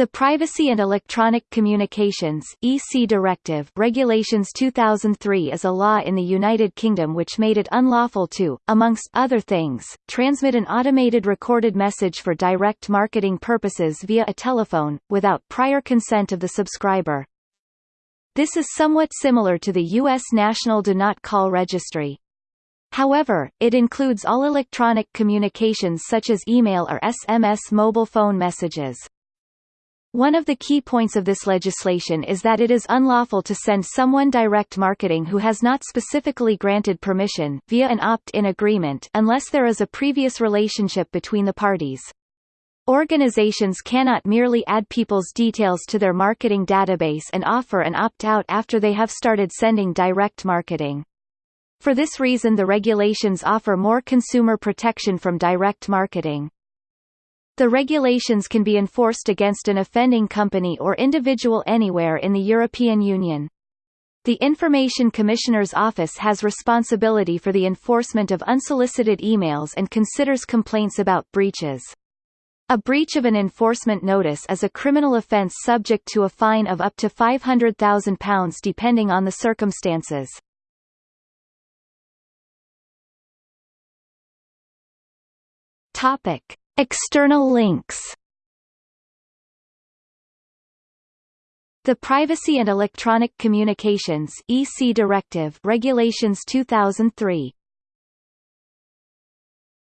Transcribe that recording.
The Privacy and Electronic Communications (EC) Directive Regulations 2003 is a law in the United Kingdom which made it unlawful to, amongst other things, transmit an automated recorded message for direct marketing purposes via a telephone, without prior consent of the subscriber. This is somewhat similar to the U.S. National Do Not Call Registry. However, it includes all electronic communications such as email or SMS mobile phone messages. One of the key points of this legislation is that it is unlawful to send someone direct marketing who has not specifically granted permission via an opt-in agreement unless there is a previous relationship between the parties. Organizations cannot merely add people's details to their marketing database and offer an opt-out after they have started sending direct marketing. For this reason the regulations offer more consumer protection from direct marketing. The regulations can be enforced against an offending company or individual anywhere in the European Union. The Information Commissioner's Office has responsibility for the enforcement of unsolicited emails and considers complaints about breaches. A breach of an enforcement notice is a criminal offence subject to a fine of up to £500,000 depending on the circumstances. Topic. External links. The Privacy and Electronic Communications (EC) Directive Regulations 2003